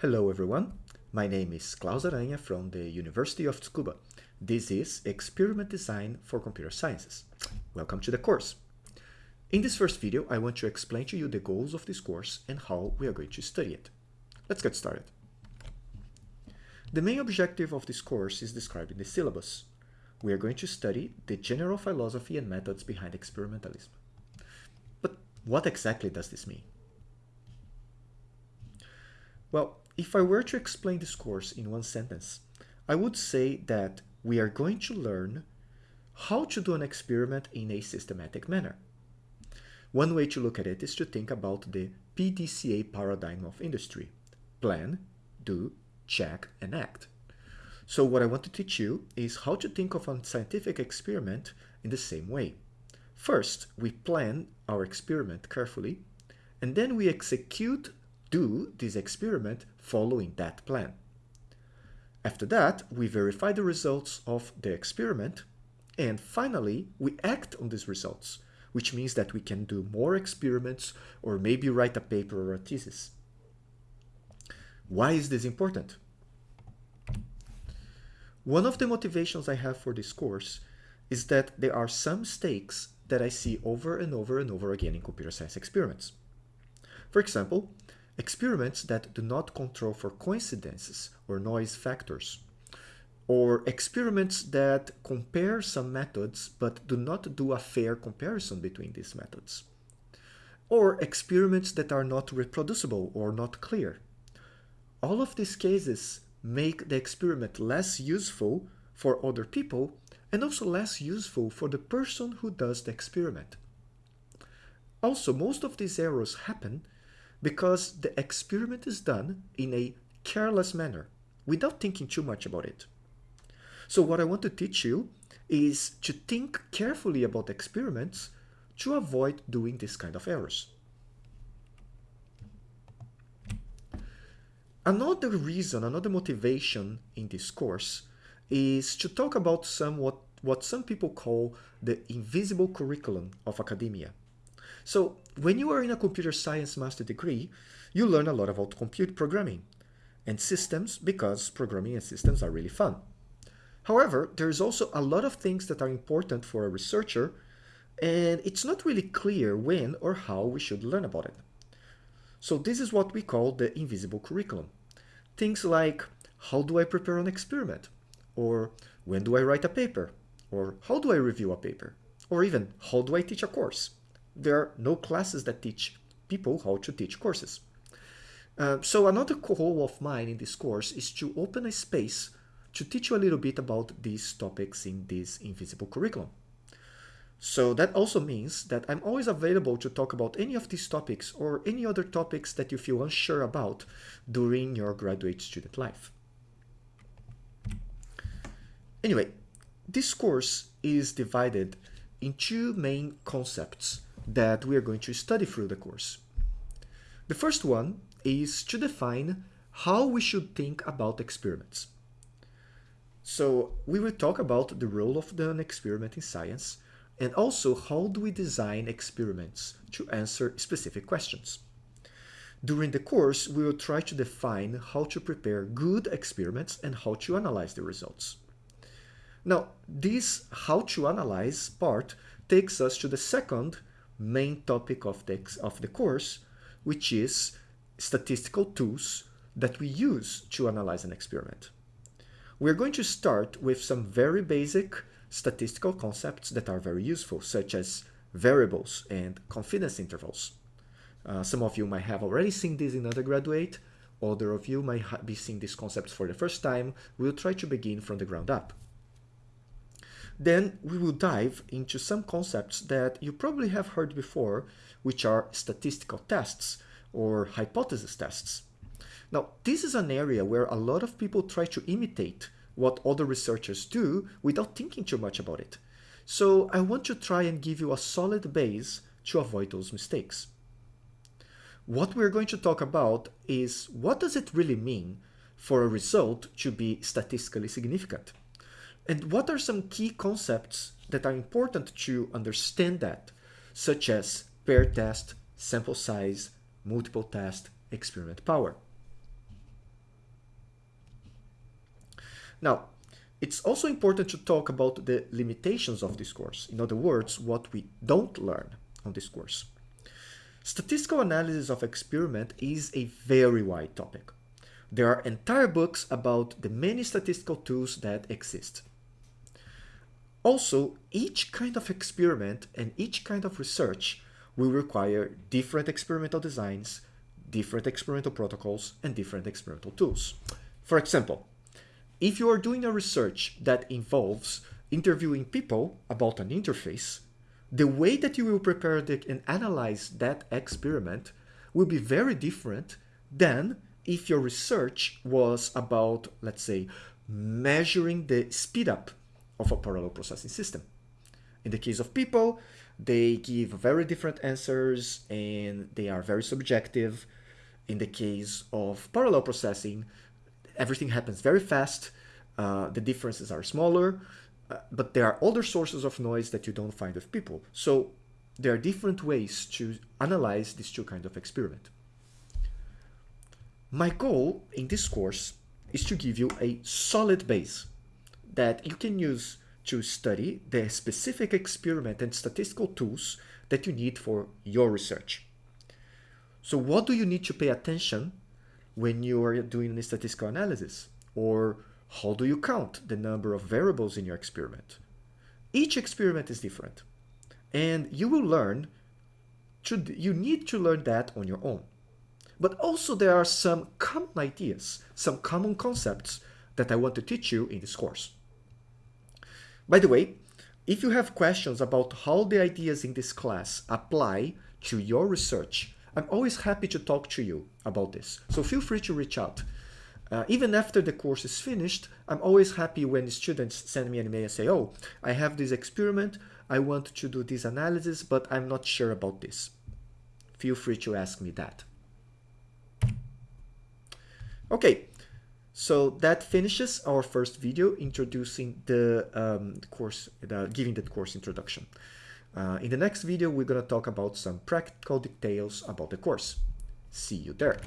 Hello everyone, my name is Claus Aranha from the University of Tsukuba. This is Experiment Design for Computer Sciences. Welcome to the course. In this first video, I want to explain to you the goals of this course and how we are going to study it. Let's get started. The main objective of this course is described in the syllabus. We are going to study the general philosophy and methods behind experimentalism. But what exactly does this mean? Well, if I were to explain this course in one sentence, I would say that we are going to learn how to do an experiment in a systematic manner. One way to look at it is to think about the PDCA paradigm of industry. Plan, do, check, and act. So what I want to teach you is how to think of a scientific experiment in the same way. First, we plan our experiment carefully, and then we execute do this experiment following that plan. After that, we verify the results of the experiment, and finally, we act on these results, which means that we can do more experiments or maybe write a paper or a thesis. Why is this important? One of the motivations I have for this course is that there are some mistakes that I see over and over and over again in computer science experiments. For example, experiments that do not control for coincidences or noise factors, or experiments that compare some methods but do not do a fair comparison between these methods, or experiments that are not reproducible or not clear. All of these cases make the experiment less useful for other people and also less useful for the person who does the experiment. Also, most of these errors happen because the experiment is done in a careless manner without thinking too much about it. So what I want to teach you is to think carefully about experiments to avoid doing this kind of errors. Another reason, another motivation in this course is to talk about some what, what some people call the invisible curriculum of academia. So when you are in a computer science master degree, you learn a lot about compute programming and systems because programming and systems are really fun. However, there's also a lot of things that are important for a researcher and it's not really clear when or how we should learn about it. So this is what we call the invisible curriculum. Things like how do I prepare an experiment? Or when do I write a paper? Or how do I review a paper? Or even how do I teach a course? There are no classes that teach people how to teach courses. Uh, so another goal of mine in this course is to open a space to teach you a little bit about these topics in this invisible curriculum. So that also means that I'm always available to talk about any of these topics or any other topics that you feel unsure about during your graduate student life. Anyway, this course is divided in two main concepts that we are going to study through the course. The first one is to define how we should think about experiments. So we will talk about the role of an experiment in science and also how do we design experiments to answer specific questions. During the course, we will try to define how to prepare good experiments and how to analyze the results. Now, this how to analyze part takes us to the second main topic of the, of the course, which is statistical tools that we use to analyze an experiment. We're going to start with some very basic statistical concepts that are very useful, such as variables and confidence intervals. Uh, some of you might have already seen this in undergraduate, other of you might be seeing these concepts for the first time. We'll try to begin from the ground up. Then we will dive into some concepts that you probably have heard before, which are statistical tests or hypothesis tests. Now, this is an area where a lot of people try to imitate what other researchers do without thinking too much about it. So I want to try and give you a solid base to avoid those mistakes. What we're going to talk about is what does it really mean for a result to be statistically significant? And what are some key concepts that are important to understand that, such as pair test, sample size, multiple test, experiment power? Now, it's also important to talk about the limitations of this course. In other words, what we don't learn on this course. Statistical analysis of experiment is a very wide topic. There are entire books about the many statistical tools that exist. Also, each kind of experiment and each kind of research will require different experimental designs, different experimental protocols, and different experimental tools. For example, if you are doing a research that involves interviewing people about an interface, the way that you will prepare and analyze that experiment will be very different than if your research was about, let's say, measuring the speed up of a parallel processing system. In the case of people, they give very different answers and they are very subjective. In the case of parallel processing, everything happens very fast. Uh, the differences are smaller, uh, but there are other sources of noise that you don't find with people. So there are different ways to analyze these two kinds of experiment. My goal in this course is to give you a solid base that you can use to study the specific experiment and statistical tools that you need for your research. So what do you need to pay attention when you are doing a statistical analysis? Or how do you count the number of variables in your experiment? Each experiment is different. And you will learn, to, you need to learn that on your own. But also there are some common ideas, some common concepts that I want to teach you in this course. By the way, if you have questions about how the ideas in this class apply to your research, I'm always happy to talk to you about this. So feel free to reach out. Uh, even after the course is finished, I'm always happy when students send me an email and say, oh, I have this experiment, I want to do this analysis, but I'm not sure about this. Feel free to ask me that. Okay, so that finishes our first video introducing the um, course, the, giving the course introduction. Uh, in the next video, we're going to talk about some practical details about the course. See you there.